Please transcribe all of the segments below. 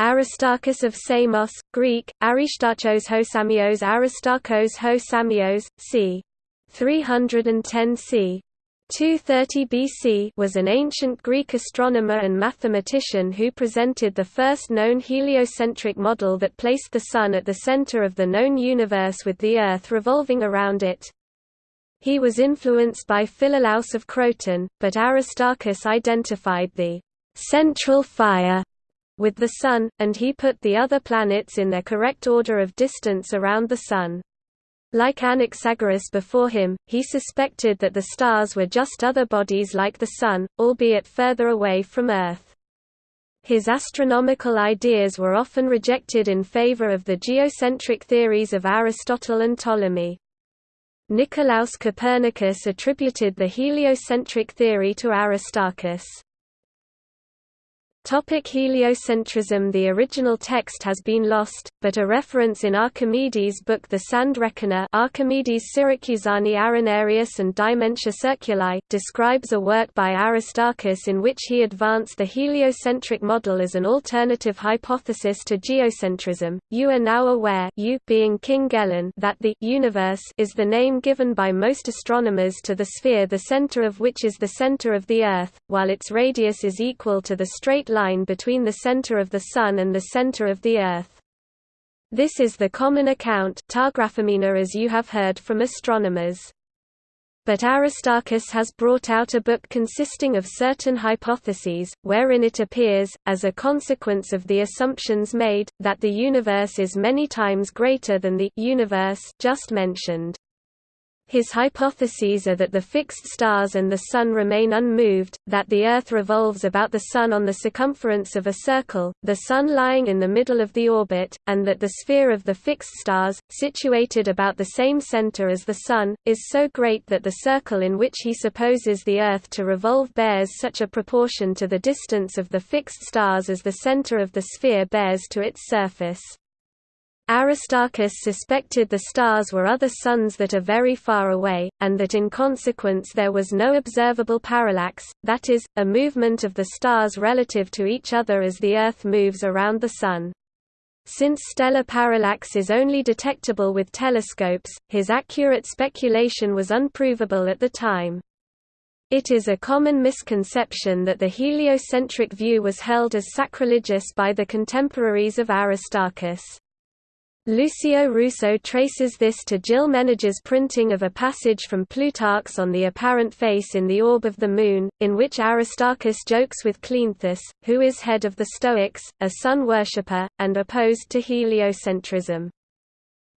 Aristarchus of Samos, Greek, Aristachos Hosamios Aristarchos Hosamios, c. 310 c. 230 BC was an ancient Greek astronomer and mathematician who presented the first known heliocentric model that placed the Sun at the center of the known universe with the Earth revolving around it. He was influenced by Philolaus of Croton, but Aristarchus identified the central fire with the Sun, and he put the other planets in their correct order of distance around the Sun. Like Anaxagoras before him, he suspected that the stars were just other bodies like the Sun, albeit further away from Earth. His astronomical ideas were often rejected in favor of the geocentric theories of Aristotle and Ptolemy. Nicolaus Copernicus attributed the heliocentric theory to Aristarchus. Topic heliocentrism The original text has been lost, but a reference in Archimedes' book The Sand Reckoner Archimedes Syracusani Arenarius and Dimensio Circuli, describes a work by Aristarchus in which he advanced the heliocentric model as an alternative hypothesis to geocentrism. You are now aware you being King Gelon that the universe is the name given by most astronomers to the sphere the center of which is the center of the Earth, while its radius is equal to the straight line between the center of the Sun and the center of the Earth. This is the common account as you have heard from astronomers. But Aristarchus has brought out a book consisting of certain hypotheses, wherein it appears, as a consequence of the assumptions made, that the universe is many times greater than the universe just mentioned. His hypotheses are that the fixed stars and the Sun remain unmoved, that the Earth revolves about the Sun on the circumference of a circle, the Sun lying in the middle of the orbit, and that the sphere of the fixed stars, situated about the same center as the Sun, is so great that the circle in which he supposes the Earth to revolve bears such a proportion to the distance of the fixed stars as the center of the sphere bears to its surface. Aristarchus suspected the stars were other suns that are very far away, and that in consequence there was no observable parallax, that is, a movement of the stars relative to each other as the Earth moves around the Sun. Since stellar parallax is only detectable with telescopes, his accurate speculation was unprovable at the time. It is a common misconception that the heliocentric view was held as sacrilegious by the contemporaries of Aristarchus. Lucio Russo traces this to Gilles Ménage's printing of a passage from Plutarch's on the apparent face in the orb of the Moon, in which Aristarchus jokes with Cleanthes, who is head of the Stoics, a sun worshipper, and opposed to heliocentrism.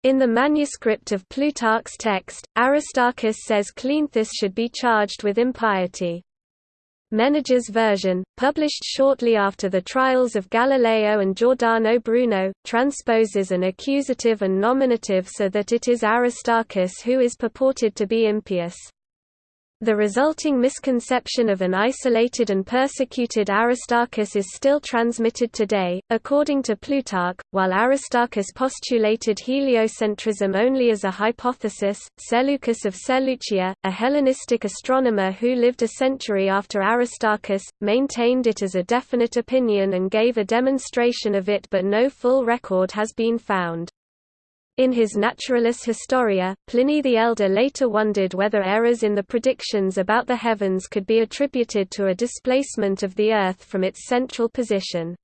In the manuscript of Plutarch's text, Aristarchus says Cleanthes should be charged with impiety. Ménage's version, published shortly after the trials of Galileo and Giordano Bruno, transposes an accusative and nominative so that it is Aristarchus who is purported to be impious. The resulting misconception of an isolated and persecuted Aristarchus is still transmitted today. According to Plutarch, while Aristarchus postulated heliocentrism only as a hypothesis, Seleucus of Seleucia, a Hellenistic astronomer who lived a century after Aristarchus, maintained it as a definite opinion and gave a demonstration of it, but no full record has been found. In his Naturalis Historia, Pliny the Elder later wondered whether errors in the predictions about the heavens could be attributed to a displacement of the Earth from its central position.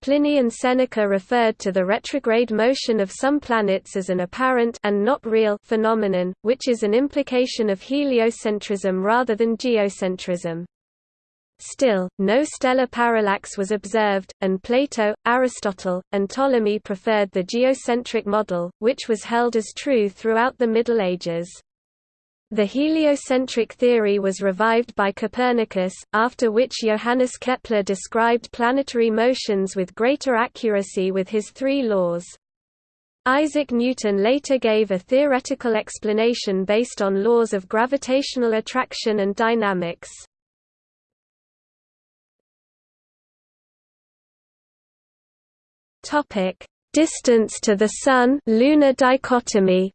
Pliny and Seneca referred to the retrograde motion of some planets as an apparent and not real phenomenon, which is an implication of heliocentrism rather than geocentrism. Still, no stellar parallax was observed, and Plato, Aristotle, and Ptolemy preferred the geocentric model, which was held as true throughout the Middle Ages. The heliocentric theory was revived by Copernicus, after which Johannes Kepler described planetary motions with greater accuracy with his three laws. Isaac Newton later gave a theoretical explanation based on laws of gravitational attraction and dynamics. Topic: Distance to the Sun lunar dichotomy.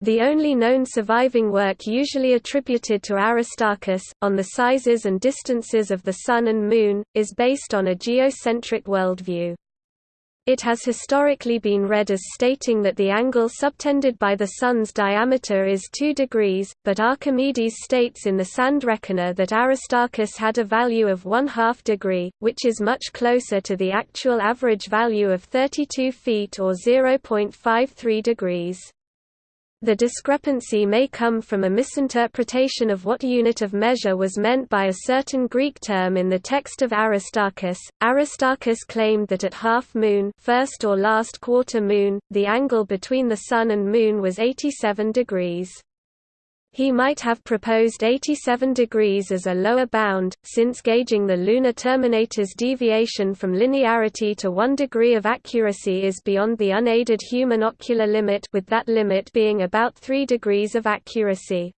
The only known surviving work usually attributed to Aristarchus, on the sizes and distances of the Sun and Moon, is based on a geocentric worldview. It has historically been read as stating that the angle subtended by the Sun's diameter is 2 degrees, but Archimedes states in the Sand Reckoner that Aristarchus had a value of 1 half degree, which is much closer to the actual average value of 32 feet or 0.53 degrees. The discrepancy may come from a misinterpretation of what unit of measure was meant by a certain Greek term in the text of Aristarchus. Aristarchus claimed that at half moon, first or last quarter moon, the angle between the sun and moon was 87 degrees. He might have proposed 87 degrees as a lower bound, since gauging the lunar terminator's deviation from linearity to 1 degree of accuracy is beyond the unaided human ocular limit with that limit being about 3 degrees of accuracy.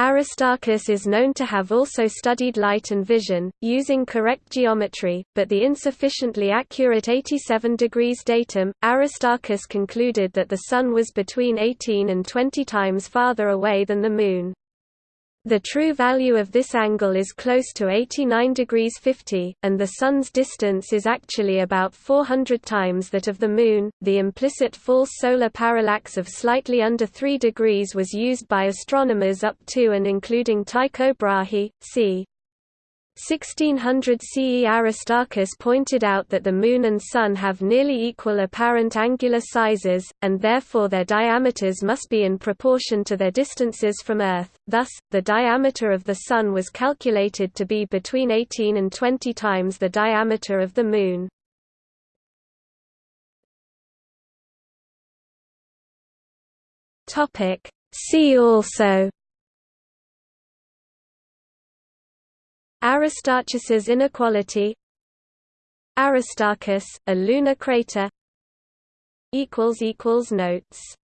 Aristarchus is known to have also studied light and vision, using correct geometry, but the insufficiently accurate 87 degrees datum, Aristarchus concluded that the Sun was between 18 and 20 times farther away than the Moon. The true value of this angle is close to 89 degrees 50, and the Sun's distance is actually about 400 times that of the Moon. The implicit false solar parallax of slightly under 3 degrees was used by astronomers up to and including Tycho Brahe, c. 1600 CE Aristarchus pointed out that the Moon and Sun have nearly equal apparent angular sizes, and therefore their diameters must be in proportion to their distances from Earth, thus, the diameter of the Sun was calculated to be between 18 and 20 times the diameter of the Moon. See also Aristarchus's inequality Aristarchus, a lunar crater Notes